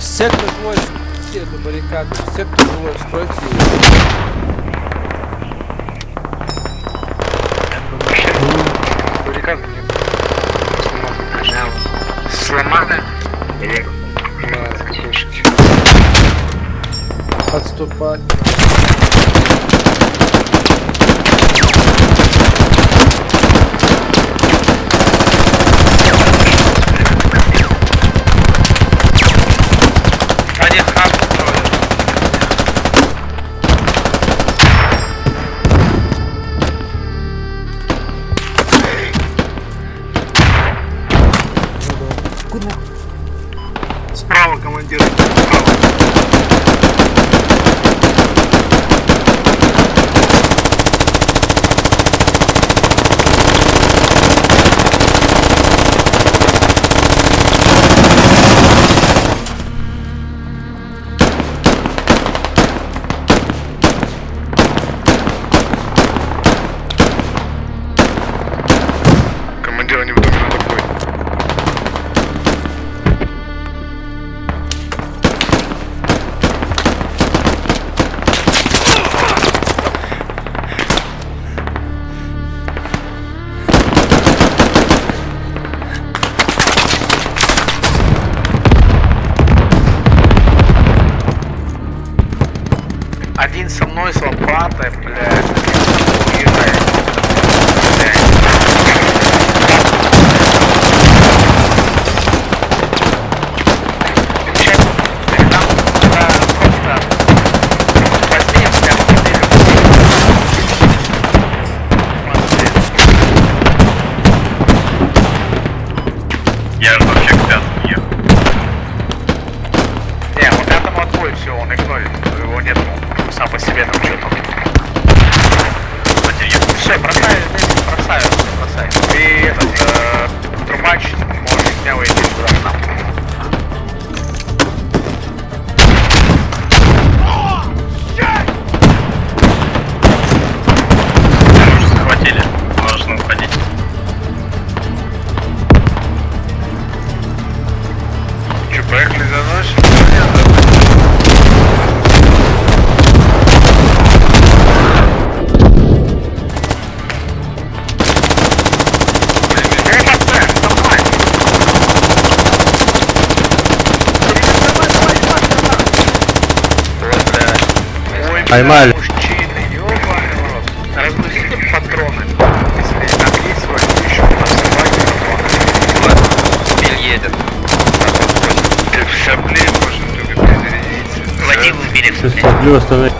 Все, кто двое, все до баррикады, все, кто двое, стройте ее. Баррикады нет. Сломаны? Или Отступать. Справа, командир. Справа. Командир, они в доме Один со мной с лопатой, блядь. Все, он игнорит. Его нет сам по себе там что-то. Здесь бросаю, бросай. И этот, Поймали. Разгрузите патроны. Если там есть свои, еще у нас собаки патроны. Биль едет. Ты в шабле можешь только перезарядиться. Водил убили. Сейчас оставляю.